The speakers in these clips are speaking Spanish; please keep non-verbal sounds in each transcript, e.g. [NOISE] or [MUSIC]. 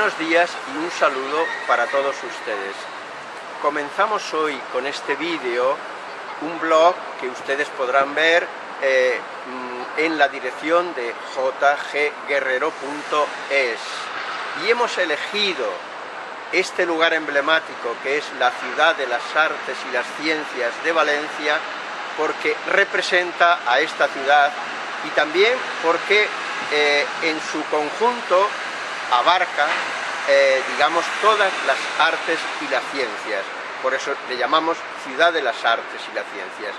Buenos días y un saludo para todos ustedes. Comenzamos hoy con este vídeo un blog que ustedes podrán ver eh, mm, en la dirección de jgguerrero.es y hemos elegido este lugar emblemático que es la ciudad de las artes y las ciencias de Valencia porque representa a esta ciudad y también porque eh, en su conjunto abarca, eh, digamos, todas las artes y las ciencias. Por eso le llamamos Ciudad de las Artes y las Ciencias.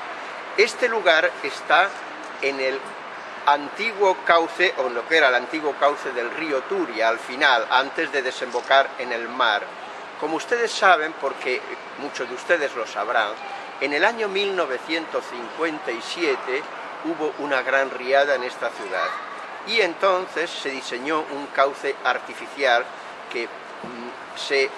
Este lugar está en el antiguo cauce, o en lo que era el antiguo cauce del río Turia, al final, antes de desembocar en el mar. Como ustedes saben, porque muchos de ustedes lo sabrán, en el año 1957 hubo una gran riada en esta ciudad y entonces se diseñó un cauce artificial que mm, se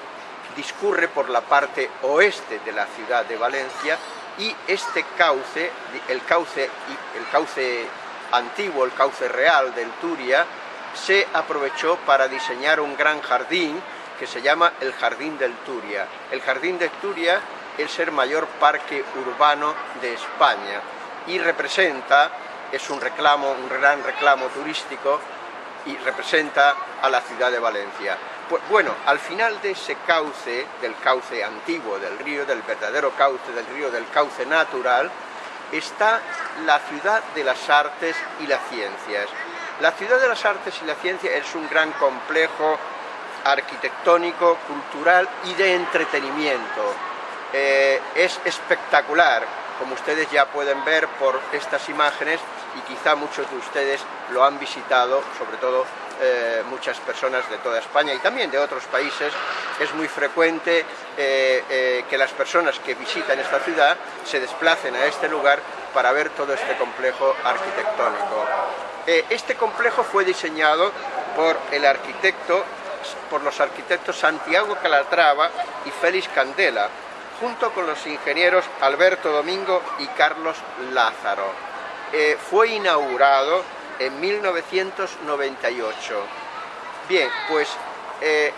discurre por la parte oeste de la ciudad de Valencia y este cauce, el cauce, el cauce antiguo, el cauce real del Turia, se aprovechó para diseñar un gran jardín que se llama el Jardín del Turia. El Jardín del Turia es el mayor parque urbano de España y representa, es un reclamo, un gran reclamo turístico y representa a la ciudad de Valencia. Pues, bueno, al final de ese cauce, del cauce antiguo del río, del verdadero cauce del río, del cauce natural, está la ciudad de las artes y las ciencias. La ciudad de las artes y la ciencia es un gran complejo arquitectónico, cultural y de entretenimiento. Eh, es espectacular, como ustedes ya pueden ver por estas imágenes y quizá muchos de ustedes lo han visitado, sobre todo eh, muchas personas de toda España y también de otros países, es muy frecuente eh, eh, que las personas que visitan esta ciudad se desplacen a este lugar para ver todo este complejo arquitectónico. este complejo fue diseñado por el arquitecto, por los arquitectos Santiago Calatrava y Félix Candela, junto con los ingenieros Alberto Domingo y Carlos Lázaro. Fue inaugurado en 1998. Bien, pues eh,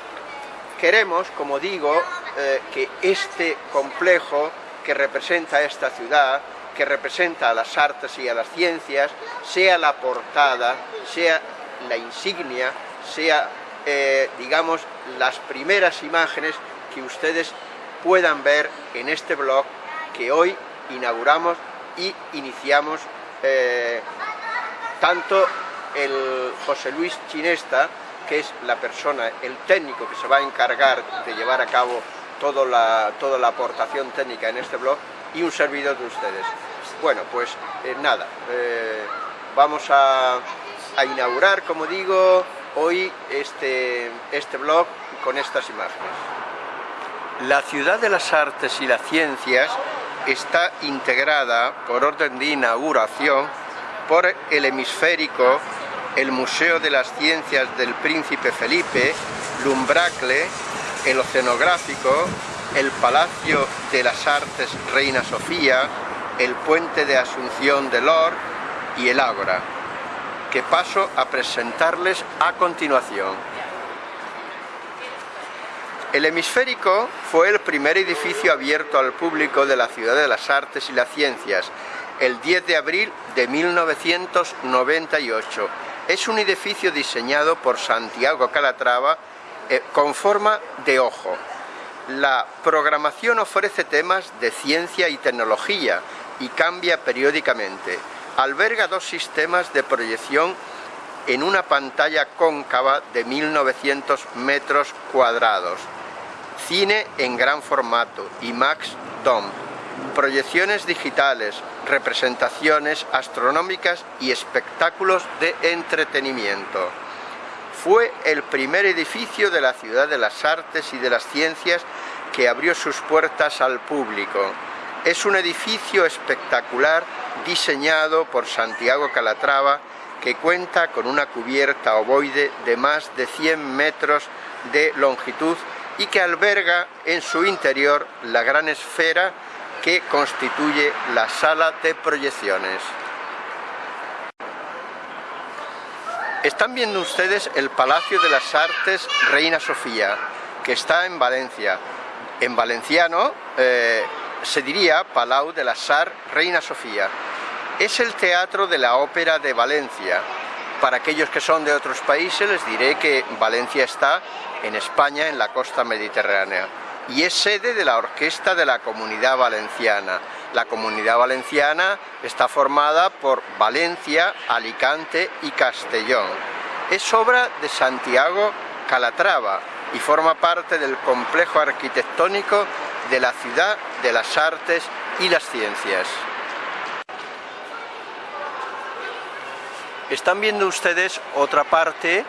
queremos, como digo, eh, que este complejo que representa a esta ciudad, que representa a las artes y a las ciencias, sea la portada, sea la insignia, sea, eh, digamos, las primeras imágenes que ustedes puedan ver en este blog que hoy inauguramos y iniciamos tanto el José Luis Chinesta, que es la persona, el técnico que se va a encargar de llevar a cabo toda la, toda la aportación técnica en este blog, y un servidor de ustedes. Bueno, pues eh, nada, eh, vamos a, a, inaugurar, como digo, hoy este, este blog con estas imágenes. La ciudad de las artes y las ciencias está integrada por orden de inauguración por el hemisférico, el Museo de las Ciencias del Príncipe Felipe, Lumbracle, el Oceanográfico, el Palacio de las Artes Reina Sofía, el Puente de Asunción de Lor y el Ágora, que paso a presentarles a continuación. El hemisférico fue el primer edificio abierto al público de la Ciudad de las Artes y las Ciencias, el 10 de abril de 1998. Es un edificio diseñado por Santiago Calatrava eh, con forma de ojo. La programación ofrece temas de ciencia y tecnología y cambia periódicamente. Alberga dos sistemas de proyección en una pantalla cóncava de 1900 metros cuadrados. Cine en gran formato, IMAX DOM, proyecciones digitales, representaciones astronómicas y espectáculos de entretenimiento. Fue el primer edificio de la Ciudad de las Artes y de las Ciencias que abrió sus puertas al público. Es un edificio espectacular diseñado por Santiago Calatrava que cuenta con una cubierta ovoide de más de 100 metros de longitud y que alberga en su interior la gran esfera que constituye la sala de proyecciones. Están viendo ustedes el Palacio de las Artes Reina Sofía, que está en Valencia. En valenciano eh, se diría Palau de las Arts Reina Sofía. Es el teatro de la Ópera de Valencia. Para aquellos que son de otros países les diré que Valencia está en España, en la costa mediterránea, y es sede de la Orquesta de la Comunidad Valenciana, la comunidad valenciana está formada por Valencia, Alicante y Castellón. Es obra de Santiago Calatrava y forma parte del complejo arquitectónico de la ciudad de las artes y las ciencias. Están viendo ustedes otra parte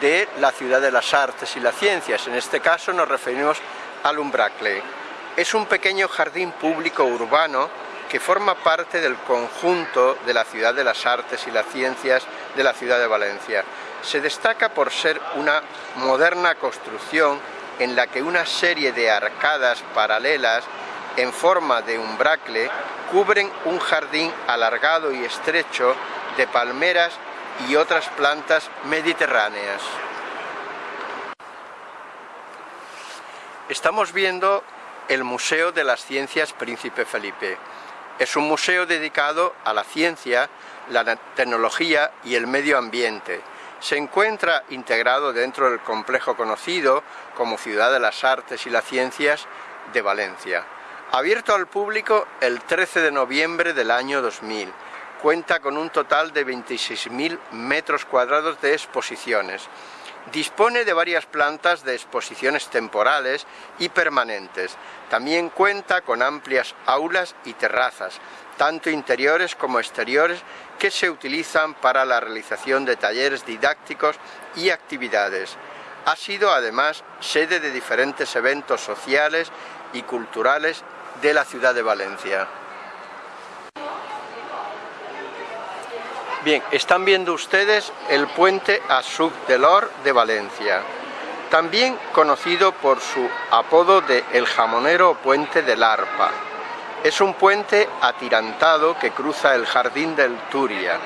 de la ciudad de las artes y las ciencias. En este caso nos referimos al Umbracle es un pequeño jardín público urbano que forma parte del conjunto de la Ciudad de las Artes y las Ciencias de la ciudad de Valencia. Se destaca por ser una moderna construcción en la que una serie de arcadas paralelas en forma de umbracle cubren un jardín alargado y estrecho de palmeras y otras plantas mediterráneas. Estamos viendo el Museo de las Ciencias Príncipe Felipe. Es un museo dedicado a la ciencia, la tecnología y el medio ambiente. Se encuentra integrado dentro del complejo conocido como Ciudad de las Artes y las Ciencias de Valencia. Abierto al público el 13 de noviembre del año 2000, cuenta con un total de 26.000 metros cuadrados de exposiciones Dispone de varias plantas de exposiciones temporales y permanentes. También cuenta con amplias aulas y terrazas, tanto interiores como exteriores, que se utilizan para la realización de talleres didácticos y actividades. Ha sido además sede de diferentes eventos sociales y culturales de la ciudad de Valencia. Bien, están viendo ustedes el puente Asub del Or de Valencia, también conocido por su apodo de El Jamonero Puente del Arpa. Es un puente atirantado que cruza el Jardín del Turia.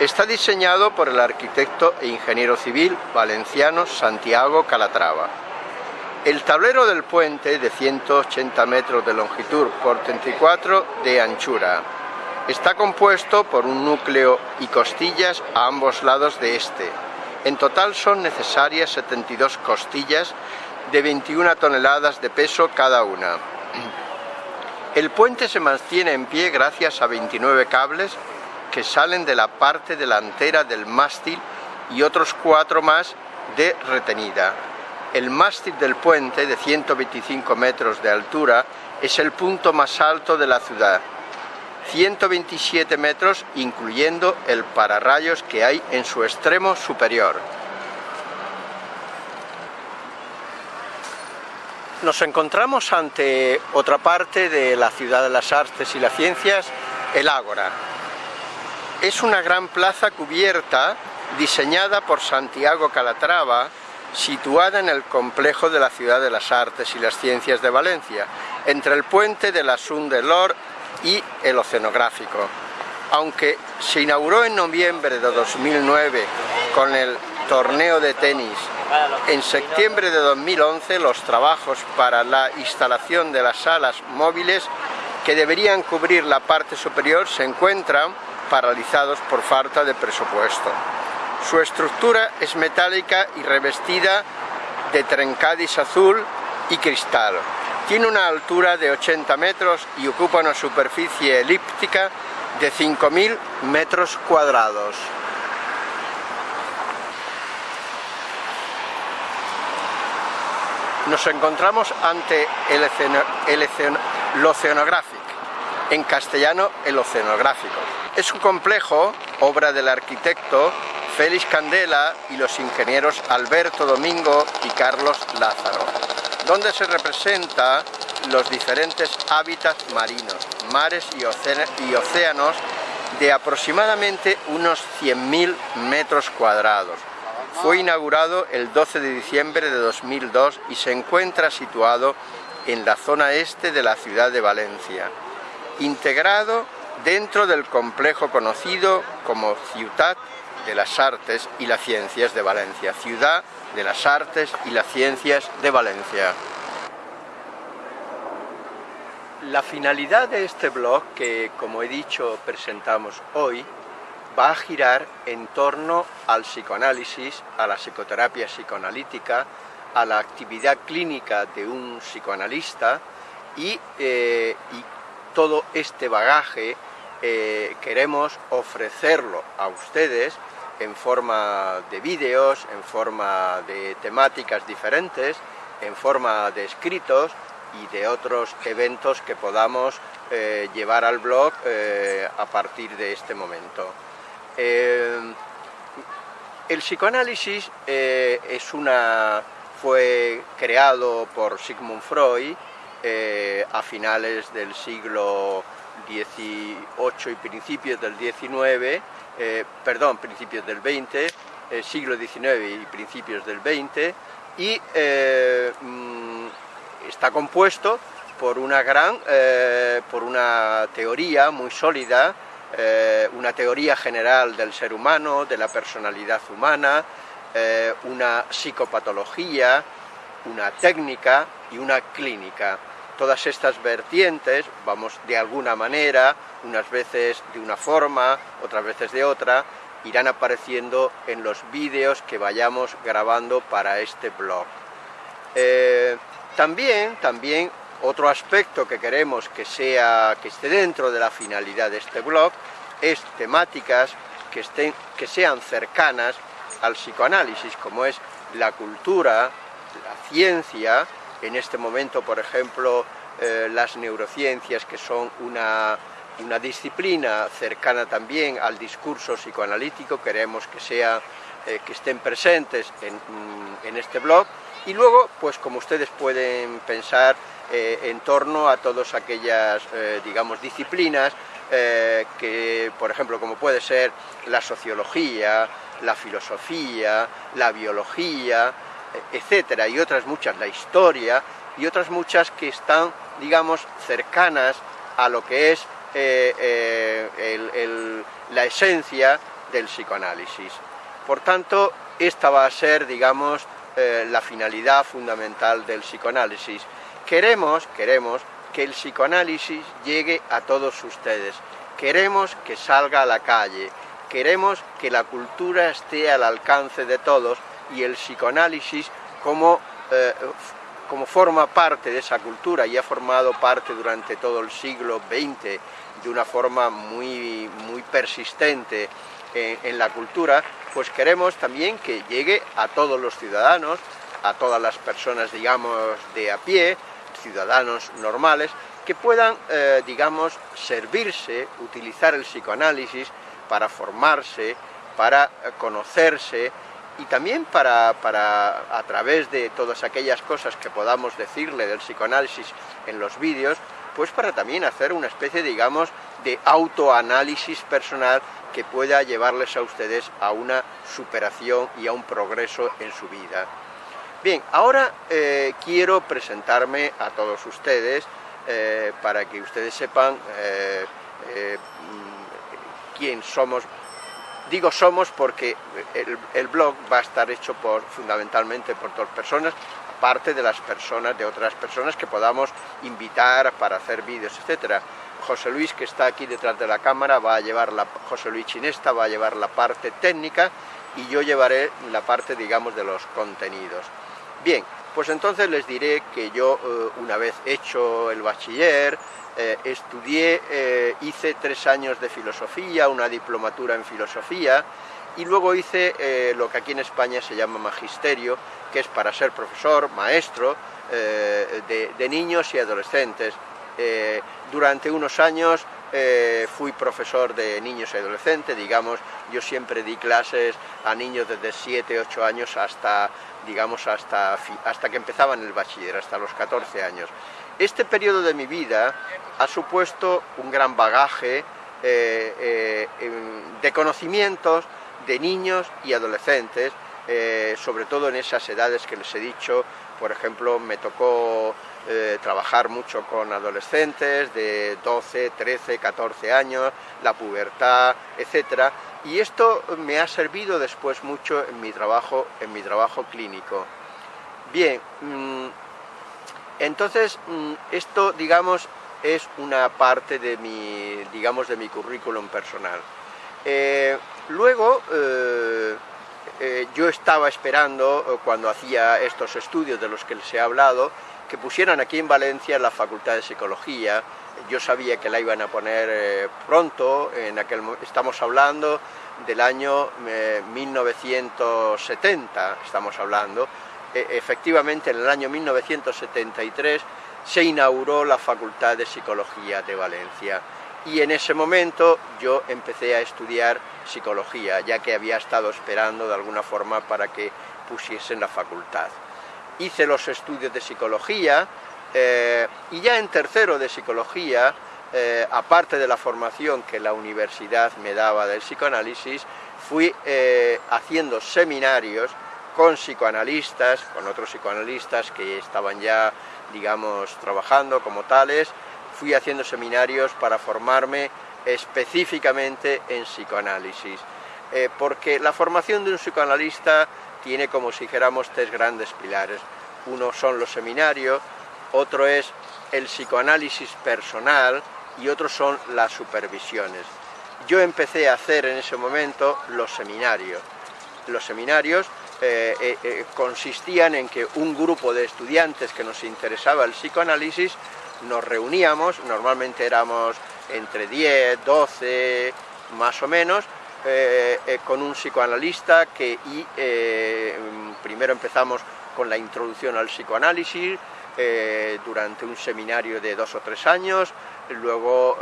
Está diseñado por el arquitecto e ingeniero civil valenciano Santiago Calatrava. El tablero del puente, de 180 metros de longitud por 34 de anchura, Está compuesto por un núcleo y costillas a ambos lados de este. En total son necesarias 72 costillas de 21 toneladas de peso cada una. El puente se mantiene en pie gracias a 29 cables que salen de la parte delantera del mástil y otros cuatro más de retenida. El mástil del puente, de 125 metros de altura, es el punto más alto de la ciudad 127 metros incluyendo el pararrayos que hay en su extremo superior. Nos encontramos ante otra parte de la ciudad de las artes y las ciencias, el Ágora. Es una gran plaza cubierta diseñada por Santiago Calatrava, situada en el complejo de la Ciudad de las Artes y las Ciencias de Valencia, entre el puente de la Sun y el oceanográfico. Aunque se inauguró en noviembre de 2009 con el torneo de tenis, en septiembre de 2011 los trabajos para la instalación de las salas móviles que deberían cubrir la parte superior se encuentran paralizados por falta de presupuesto. Su estructura es metálica y revestida de trencadis azul y cristal. Tiene una altura de 80 metros y ocupa una superficie elíptica de 5.000 metros cuadrados. Nos encontramos ante el, Oceanographic, en castellano el Oceanográfico. Es un complejo, obra del arquitecto Félix Candela y los ingenieros Alberto Domingo y Carlos Lázaro donde se representa los diferentes hábitats marinos, mares y, océanos de aproximadamente unos 100.000 metros cuadrados. Fue inaugurado el 12 de diciembre de 2002 y se encuentra situado en la zona este de la ciudad de Valencia, integrado dentro del complejo conocido como Ciutat de las Artes y las Ciencias de Valencia. Ciudad de las Artes y las Ciencias de Valencia. La finalidad de este blog, que como he dicho presentamos hoy, va a girar en torno al psicoanálisis, a la psicoterapia psicoanalítica, a la actividad clínica de un psicoanalista y, eh, todo este bagaje eh, queremos ofrecerlo a ustedes en forma de vídeos, en forma de temáticas diferentes, en forma de escritos y de otros eventos que podamos eh, llevar al blog a partir de este momento. el psicoanálisis es una fue creado por Sigmund Freud eh, a finales del siglo XVIII y principios del XIX, eh, perdón, principios del XX, eh, siglo XIX y principios del XX, y mm, está compuesto por una gran, por una teoría muy sólida, una teoría general del ser humano, de la personalidad humana, eh, una psicopatología, una técnica y una clínica. Todas estas vertientes, vamos de alguna manera, unas veces de una forma, otras veces de otra, irán apareciendo en los vídeos que vayamos grabando para este blog. Eh, también, también otro aspecto que queremos que, sea, que esté dentro de la finalidad de este blog es temáticas que, estén, que sean cercanas al psicoanálisis, como es la cultura, la ciencia, en este momento, por ejemplo, eh, las neurociencias, que son una, disciplina cercana también al discurso psicoanalítico, queremos que, sea, eh, que estén presentes mm, en, este blog, y luego, pues como ustedes pueden pensar, eh, en torno a todas aquellas, digamos, disciplinas que, por ejemplo, como puede ser la sociología, la filosofía, la biología, etcétera, y otras muchas, la historia, y otras muchas que están, digamos, cercanas a lo que es eh, eh, la esencia del psicoanálisis. Por tanto, esta va a ser, digamos, eh, la finalidad fundamental del psicoanálisis. Queremos, queremos que el psicoanálisis llegue a todos ustedes. Queremos que salga a la calle, queremos que la cultura esté al alcance de todos y el psicoanálisis como, eh, como forma parte de esa cultura y ha formado parte durante todo el siglo XX de una forma muy, muy persistente en, en la cultura, pues queremos también que llegue a todos los ciudadanos, a todas las personas, digamos, de a pie, ciudadanos normales, que puedan, eh, digamos, servirse, utilizar el psicoanálisis para formarse, para eh, conocerse y también para, a través de todas aquellas cosas que podamos decirle del psicoanálisis en los vídeos, pues para también hacer una especie, digamos, de autoanálisis personal que pueda llevarles a ustedes a una superación y a un progreso en su vida. Bien, ahora eh, quiero presentarme a todos ustedes eh, para que ustedes sepan quién somos. Digo somos porque el, blog va a estar hecho por, fundamentalmente por dos personas, aparte de las personas, de otras personas que podamos invitar para hacer vídeos, etcétera. José Luis, que está aquí detrás de la cámara, va a llevar la, José Luis Chinesta va a llevar la parte técnica y yo llevaré la parte, digamos, de los contenidos. Bien, pues entonces les diré que yo, eh, una vez hecho el bachiller, eh, estudié, eh, hice tres años de filosofía, una diplomatura en filosofía, y luego hice lo que aquí en España se llama magisterio, que es para ser profesor, maestro de, niños y adolescentes. durante unos años fui profesor de niños y adolescentes, digamos, yo siempre di clases a niños desde 7, 8 años hasta, digamos, hasta, hasta que empezaban el bachiller, hasta los 14 años. Este periodo de mi vida ha supuesto un gran bagaje eh, eh, de conocimientos de niños y adolescentes, eh, sobre todo en esas edades que les he dicho, por ejemplo, me tocó trabajar mucho con adolescentes de 12, 13, 14 años, la pubertad, etcétera, y esto me ha servido después mucho en mi trabajo, en mi trabajo clínico. Bien, mm, entonces mm, esto, digamos, es una parte de mi, digamos, de mi currículum personal. Eh, luego, eh, eh, yo estaba esperando, cuando hacía estos estudios de los que les he hablado, que pusieran aquí en Valencia la Facultad de Psicología. Yo sabía que la iban a poner pronto, en aquel, estamos hablando del año 1970, estamos hablando. E, efectivamente, en el año 1973 se inauguró la Facultad de Psicología de Valencia y en ese momento yo empecé a estudiar psicología, ya que había estado esperando de alguna forma para que pusiesen la facultad. Hice los estudios de psicología eh, y ya en tercero de psicología, eh, aparte de la formación que la universidad me daba del psicoanálisis, fui eh, haciendo seminarios con psicoanalistas, con otros psicoanalistas que estaban ya, digamos, trabajando como tales, fui haciendo seminarios para formarme específicamente en psicoanálisis, porque la formación de un psicoanalista tiene, como si dijéramos, tres grandes pilares. Uno son los seminarios, otro es el psicoanálisis personal y otro son las supervisiones. Yo empecé a hacer en ese momento los seminarios. Los seminarios eh, eh, eh, consistían en que un grupo de estudiantes que nos interesaba el psicoanálisis nos reuníamos, normalmente éramos entre 10, 12, más o menos, con un psicoanalista que y, primero empezamos con la introducción al psicoanálisis, durante un seminario de dos o tres años, luego,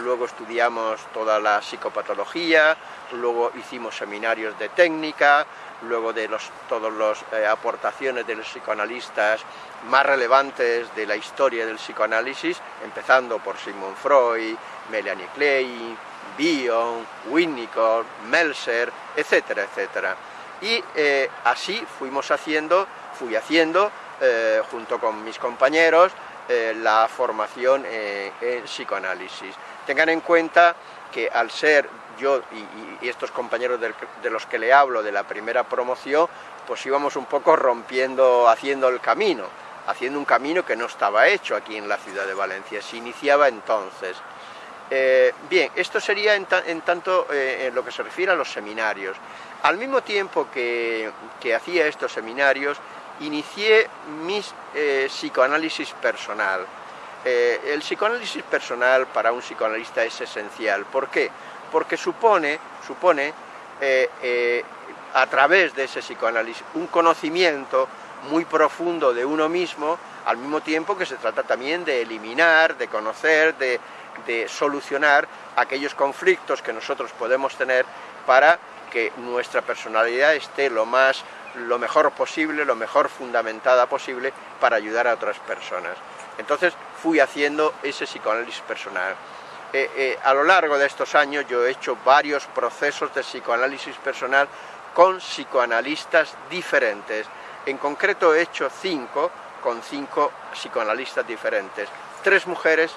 luego estudiamos toda la psicopatología, luego hicimos seminarios de técnica, luego de los, todas las eh, aportaciones de los psicoanalistas más relevantes de la historia del psicoanálisis, empezando por Sigmund Freud, Melanie Klein, Bion, Winnicott, Melser, etcétera, etcétera. Y eh, así fuimos haciendo, fui haciendo, eh, junto con mis compañeros, la formación en psicoanálisis. Tengan en cuenta que al ser yo y, estos compañeros de los que le hablo de la primera promoción, pues íbamos un poco rompiendo, haciendo el camino, haciendo un camino que no estaba hecho aquí en la ciudad de Valencia, se iniciaba entonces. Eh, bien, esto sería en, tanto eh, en lo que se refiere a los seminarios. Al mismo tiempo que, hacía estos seminarios, inicié mi eh, psicoanálisis personal. el psicoanálisis personal para un psicoanalista es esencial. ¿Por qué? porque supone, supone eh, eh, a través de ese psicoanálisis un conocimiento muy profundo de uno mismo, al mismo tiempo que se trata también de eliminar, de conocer, de, solucionar aquellos conflictos que nosotros podemos tener para que nuestra personalidad esté lo más lo mejor posible, lo mejor fundamentada posible para ayudar a otras personas. Entonces fui haciendo ese psicoanálisis personal. Eh, eh, a lo largo de estos años yo he hecho varios procesos de psicoanálisis personal con psicoanalistas diferentes. En concreto he hecho cinco con cinco psicoanalistas diferentes, tres mujeres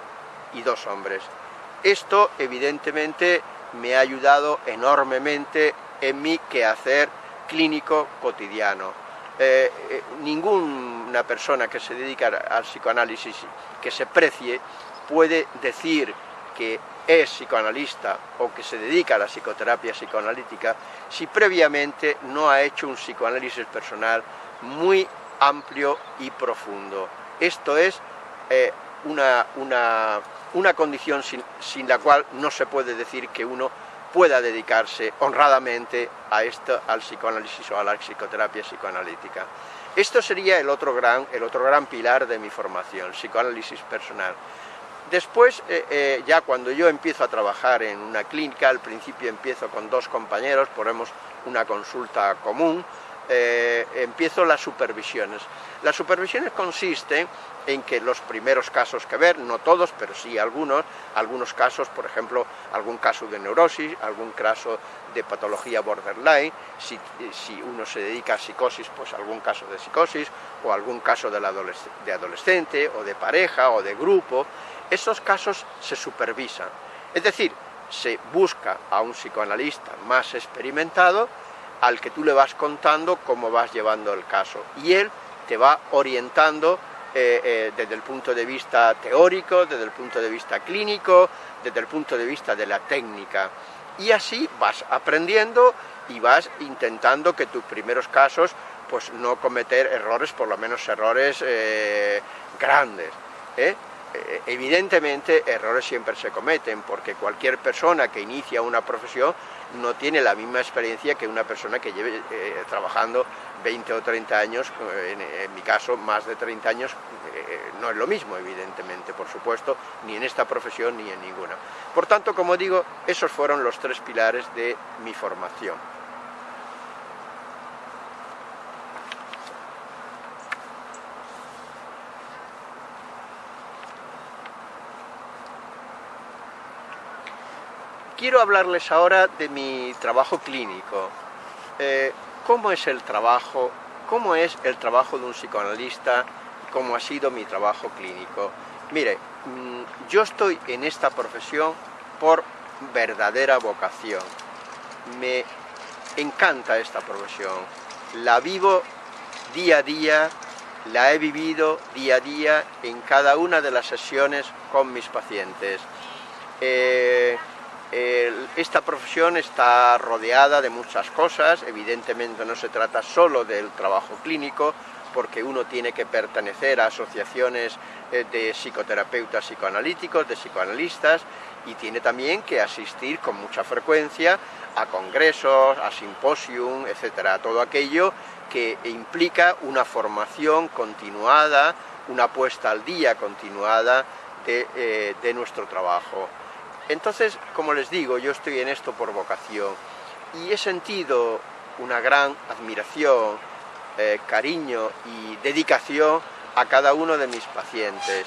y dos hombres. Esto evidentemente me ha ayudado enormemente en mi quehacer clínico cotidiano. Eh, ninguna persona que se dedica al psicoanálisis que se precie puede decir que es psicoanalista o que se dedica a la psicoterapia psicoanalítica si previamente no ha hecho un psicoanálisis personal muy amplio y profundo. Esto es eh, una, una, condición sin, sin, la cual no se puede decir que uno pueda dedicarse honradamente a esto, al psicoanálisis o a la psicoterapia psicoanalítica. Esto sería el otro gran, el otro gran pilar de mi formación, psicoanálisis personal. Después, eh, eh, ya cuando yo empiezo a trabajar en una clínica, al principio empiezo con dos compañeros, ponemos una consulta común, eh, empiezo las supervisiones. Las supervisiones consisten en que los primeros casos que ver, no todos, pero sí algunos, algunos casos, por ejemplo, algún caso de neurosis, algún caso de patología borderline, si, uno se dedica a psicosis, pues algún caso de psicosis, o algún caso de, de adolescente, o de pareja, o de grupo, esos casos se supervisan. Es decir, se busca a un psicoanalista más experimentado al que tú le vas contando cómo vas llevando el caso y él te va orientando eh, eh, desde el punto de vista teórico, desde el punto de vista clínico, desde el punto de vista de la técnica y así vas aprendiendo y vas intentando que tus primeros casos pues no cometer errores, por lo menos errores eh, grandes. Evidentemente errores siempre se cometen porque cualquier persona que inicia una profesión no tiene la misma experiencia que una persona que lleve eh, trabajando 20 o 30 años, eh, en, mi caso más de 30 años, no es lo mismo evidentemente, por supuesto, ni en esta profesión ni en ninguna. Por tanto, como digo, esos fueron los tres pilares de mi formación. Quiero hablarles ahora de mi trabajo clínico. Eh, ¿Cómo es el trabajo? ¿Cómo es el trabajo de un psicoanalista? ¿Cómo ha sido mi trabajo clínico? Mire, mm, yo estoy en esta profesión por verdadera vocación. Me encanta esta profesión. La vivo día a día, la he vivido día a día en cada una de las sesiones con mis pacientes. Eh, esta profesión está rodeada de muchas cosas, evidentemente no se trata solo del trabajo clínico, porque uno tiene que pertenecer a asociaciones eh, de psicoterapeutas psicoanalíticos, de psicoanalistas, y tiene también que asistir con mucha frecuencia a congresos, a simposium, etcétera, todo aquello que implica una formación continuada, una puesta al día continuada de, eh, de nuestro trabajo. Entonces, como les digo, yo estoy en esto por vocación y he sentido una gran admiración, eh, cariño y dedicación a cada uno de mis pacientes.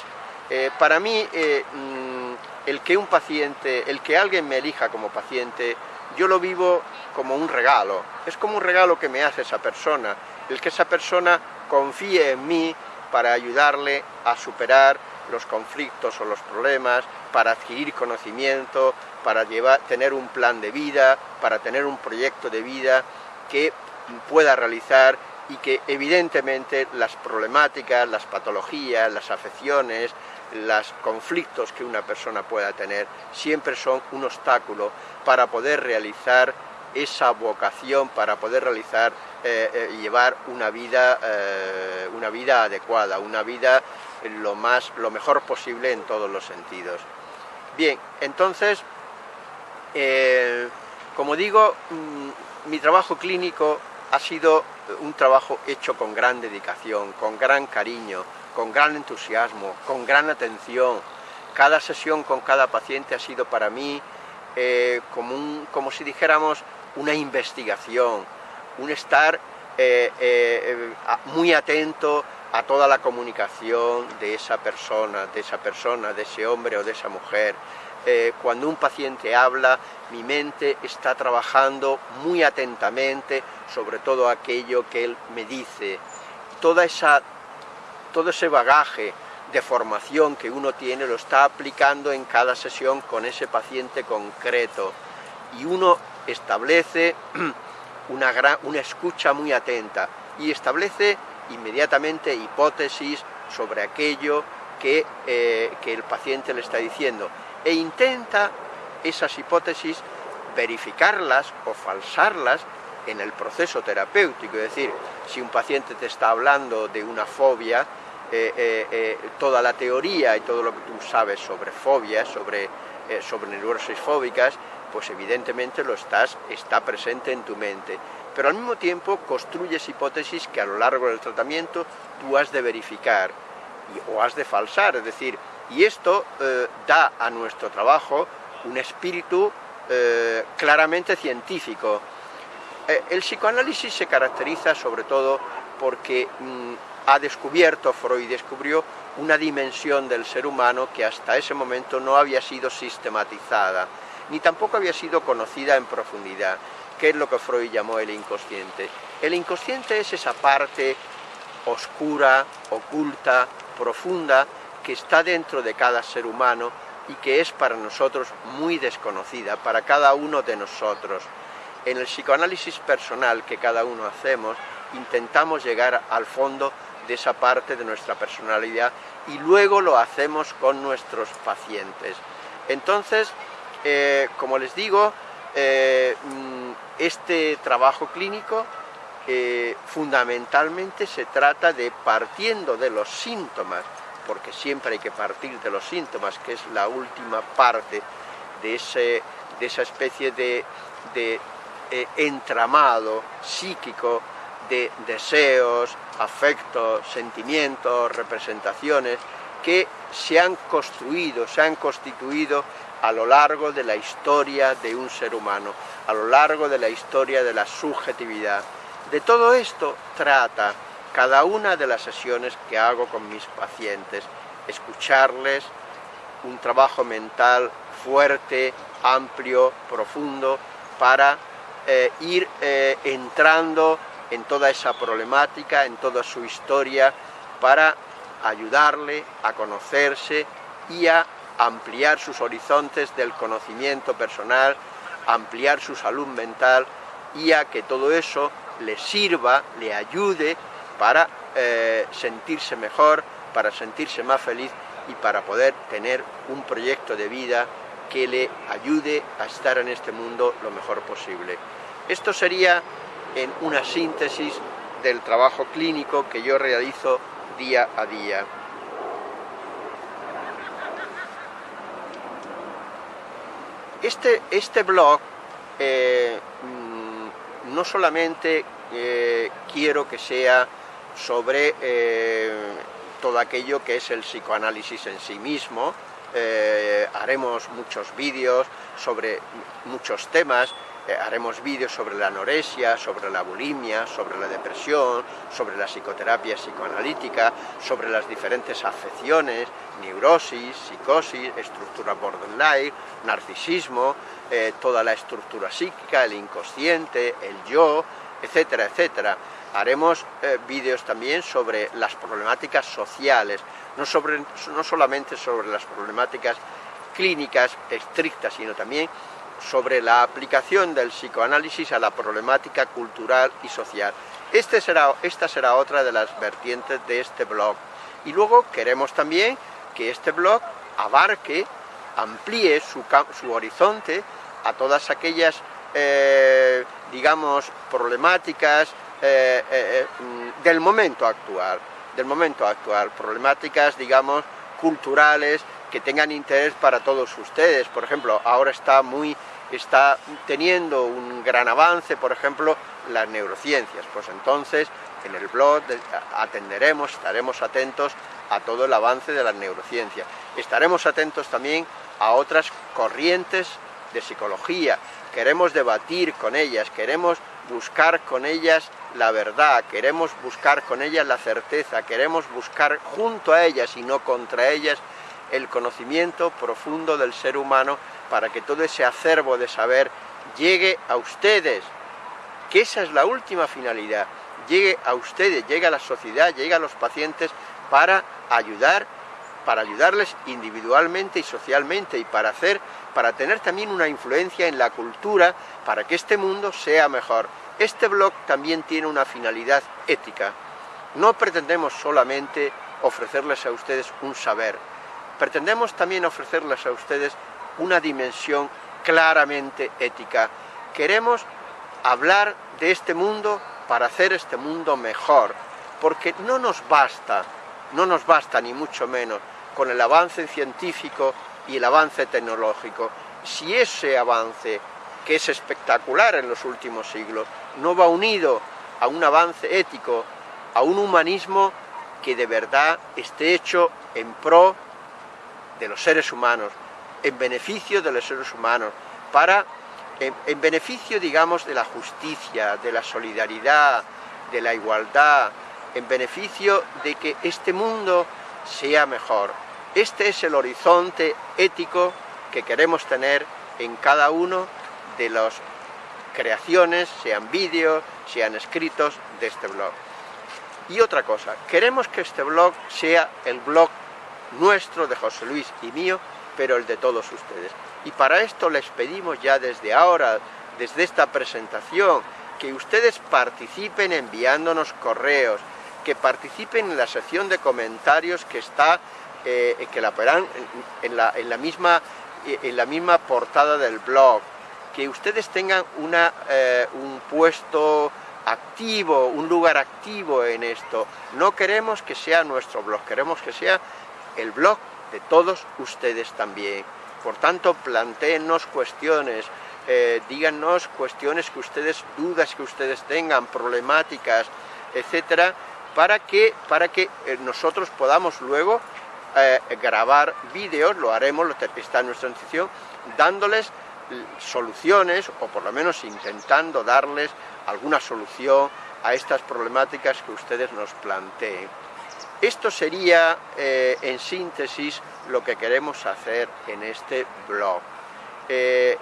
Eh, para mí, eh, mm, el que un paciente, el que alguien me elija como paciente, yo lo vivo como un regalo. Es como un regalo que me hace esa persona, el que esa persona confíe en mí para ayudarle a superar los conflictos o los problemas, para adquirir conocimiento, para llevar, tener un plan de vida, para tener un proyecto de vida que pueda realizar y que evidentemente las problemáticas, las patologías, las afecciones, los conflictos que una persona pueda tener siempre son un obstáculo para poder realizar esa vocación, para poder realizar eh, eh, llevar una vida, eh, una vida adecuada, una vida lo, más, lo mejor posible en todos los sentidos. Bien, entonces, eh, como digo, mm, mi trabajo clínico ha sido un trabajo hecho con gran dedicación, con gran cariño, con gran entusiasmo, con gran atención. Cada sesión con cada paciente ha sido para mí eh, como, como si dijéramos una investigación, un estar eh, muy atento a toda la comunicación de esa persona, de esa persona, de ese hombre o de esa mujer. Eh, cuando un paciente habla, mi mente está trabajando muy atentamente sobre todo aquello que él me dice. Toda esa, todo ese bagaje de formación que uno tiene lo está aplicando en cada sesión con ese paciente concreto y uno establece [CLEARS THROAT] una, gran, una escucha muy atenta y establece inmediatamente hipótesis sobre aquello que, eh, que el paciente le está diciendo. E intenta esas hipótesis verificarlas o falsarlas en el proceso terapéutico, es decir, si un paciente te está hablando de una fobia, eh, eh, toda la teoría y todo lo que tú sabes sobre fobias, sobre, sobre neurosis fóbicas, pues evidentemente lo estás, está presente en tu mente pero al mismo tiempo construyes hipótesis que a lo largo del tratamiento tú has de verificar o has de falsar, es decir, y esto eh, da a nuestro trabajo un espíritu eh, claramente científico. Eh, el psicoanálisis se caracteriza sobre todo porque mm, ha descubierto, Freud descubrió, una dimensión del ser humano que hasta ese momento no había sido sistematizada, ni tampoco había sido conocida en profundidad. ¿Qué es lo que Freud llamó el inconsciente? El inconsciente es esa parte oscura, oculta, profunda, que está dentro de cada ser humano y que es para nosotros muy desconocida, para cada uno de nosotros. En el psicoanálisis personal que cada uno hacemos, intentamos llegar al fondo de esa parte de nuestra personalidad y luego lo hacemos con nuestros pacientes. Entonces, eh, como les digo, eh, mm, este trabajo clínico eh, fundamentalmente se trata de partiendo de los síntomas, porque siempre hay que partir de los síntomas, que es la última parte de, ese, de esa especie de, de entramado psíquico de deseos, afectos, sentimientos, representaciones que se han construido, se han constituido a lo largo de la historia de un ser humano, a lo largo de la historia de la subjetividad. De todo esto trata cada una de las sesiones que hago con mis pacientes, escucharles, un trabajo mental fuerte, amplio, profundo, para eh, ir eh, entrando en toda esa problemática, en toda su historia, para ayudarle a conocerse y a ampliar sus horizontes del conocimiento personal, ampliar su salud mental y a que todo eso le sirva, le ayude para eh, sentirse mejor, para sentirse más feliz y para poder tener un proyecto de vida que le ayude a estar en este mundo lo mejor posible. Esto sería en una síntesis del trabajo clínico que yo realizo día a día. Este, este blog eh, mm, no solamente eh, quiero que sea sobre eh, todo aquello que es el psicoanálisis en sí mismo, haremos muchos vídeos sobre muchos temas, haremos vídeos sobre la anorexia, sobre la bulimia, sobre la depresión, sobre la psicoterapia psicoanalítica, sobre las diferentes afecciones, neurosis, psicosis, estructura borderline, narcisismo, eh, toda la estructura psíquica, el inconsciente, el yo, etcétera, etcétera. Haremos eh, vídeos también sobre las problemáticas sociales, no, sobre, no solamente sobre las problemáticas clínicas estrictas, sino también sobre la aplicación del psicoanálisis a la problemática cultural y social. Este esta será otra de las vertientes de este blog. Y luego queremos también que este blog abarque, amplíe su, su horizonte a todas aquellas, eh, digamos, problemáticas eh, eh, mm, del momento actual, del momento actual, problemáticas, digamos, culturales que tengan interés para todos ustedes. Por ejemplo, ahora está muy está teniendo un gran avance, por ejemplo, las neurociencias. Pues entonces, en el blog atenderemos, estaremos atentos a todo el avance de la neurociencia. Estaremos atentos también a otras corrientes de psicología. Queremos debatir con ellas, queremos buscar con ellas la verdad, queremos buscar con ellas la certeza, queremos buscar junto a ellas y no contra ellas el conocimiento profundo del ser humano para que todo ese acervo de saber llegue a ustedes, que esa es la última finalidad, llegue a ustedes, llegue a la sociedad, llegue a los pacientes para ayudar, para ayudarles individualmente y socialmente y para hacer, para tener también una influencia en la cultura para que este mundo sea mejor. Este blog también tiene una finalidad ética. No pretendemos solamente ofrecerles a ustedes un saber, pretendemos también ofrecerles a ustedes una dimensión claramente ética. Queremos hablar de este mundo para hacer este mundo mejor, porque no nos basta, no nos basta ni mucho menos con el avance científico y el avance tecnológico. Si ese avance, que es espectacular en los últimos siglos, no va unido a un avance ético, a un humanismo que de verdad esté hecho en pro de los seres humanos, en beneficio de los seres humanos, para, en, beneficio, digamos, de la justicia, de la solidaridad, de la igualdad, en beneficio de que este mundo sea mejor. Este es el horizonte ético que queremos tener en cada uno de las creaciones, sean vídeos, sean escritos de este blog. Y otra cosa, queremos que este blog sea el blog nuestro, de José Luis y mío, pero el de todos ustedes. Y para esto les pedimos ya desde ahora, desde esta presentación, que ustedes participen enviándonos correos, que participen en la sección de comentarios que está, eh, que la verán en, la, misma, en la misma portada del blog, que ustedes tengan una, eh, un puesto activo, un lugar activo en esto. No queremos que sea nuestro blog, queremos que sea el blog de todos ustedes también. Por tanto, planteennos cuestiones, eh, díganos cuestiones que ustedes, dudas que ustedes tengan, problemáticas, etcétera, para que, para que eh, nosotros podamos luego eh, grabar vídeos, lo haremos, lo, está en nuestra institución, dándoles soluciones, o por lo menos intentando darles alguna solución a estas problemáticas que ustedes nos planteen. Esto sería, eh, en síntesis, lo que queremos hacer en este blog. Eh,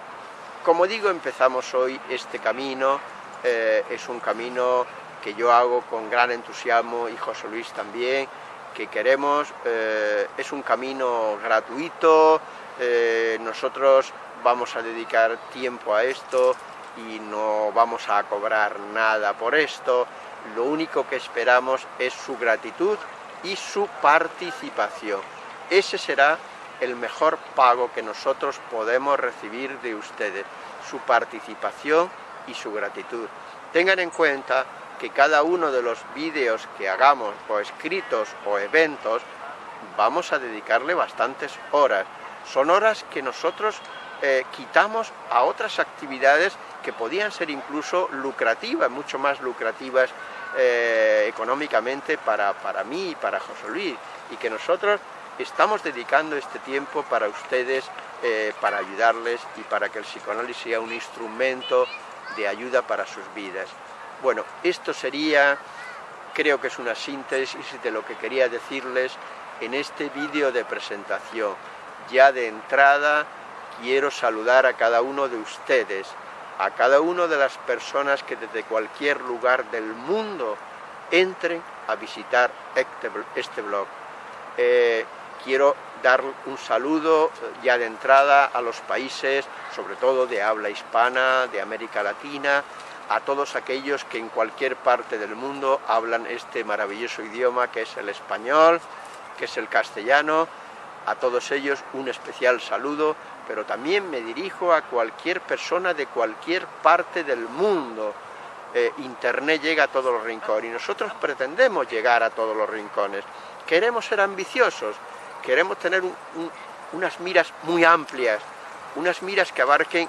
como digo, empezamos hoy este camino, eh, es un camino que yo hago con gran entusiasmo y José Luis también, que queremos, es un camino gratuito, nosotros vamos a dedicar tiempo a esto y no vamos a cobrar nada por esto, lo único que esperamos es su gratitud y su participación. Ese será el mejor pago que nosotros podemos recibir de ustedes, su participación y su gratitud. Tengan en cuenta que cada uno de los vídeos que hagamos, o escritos o eventos, vamos a dedicarle bastantes horas. Son horas que nosotros eh, quitamos a otras actividades que podían ser incluso lucrativas, mucho más lucrativas eh, económicamente para, para mí y para José Luis, y que nosotros estamos dedicando este tiempo para ustedes, eh, para ayudarles y para que el psicoanálisis sea un instrumento de ayuda para sus vidas. Bueno, esto sería, creo que es una síntesis de lo que quería decirles en este vídeo de presentación. Ya de entrada quiero saludar a cada uno de ustedes, a cada una de las personas que desde cualquier lugar del mundo entren a visitar este, este blog. Eh, quiero dar un saludo eh, ya de entrada a los países, sobre todo de habla hispana, de América Latina, a todos aquellos que en cualquier parte del mundo hablan este maravilloso idioma que es el español, que es el castellano, a todos ellos un especial saludo, pero también me dirijo a cualquier persona de cualquier parte del mundo. Eh, Internet llega a todos los rincones y nosotros pretendemos llegar a todos los rincones. Queremos ser ambiciosos, queremos tener unas miras muy amplias, unas miras que abarquen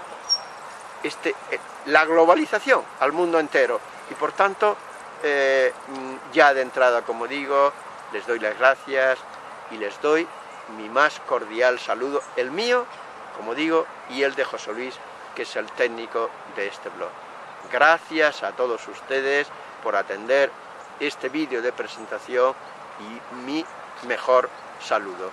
este, eh, la globalización al mundo entero. Y por tanto, eh, ya de entrada, como digo, les doy las gracias y les doy mi más cordial saludo, el mío, como digo, y el de José Luis, que es el técnico de este blog. Gracias a todos ustedes por atender este vídeo de presentación y mi mejor saludo.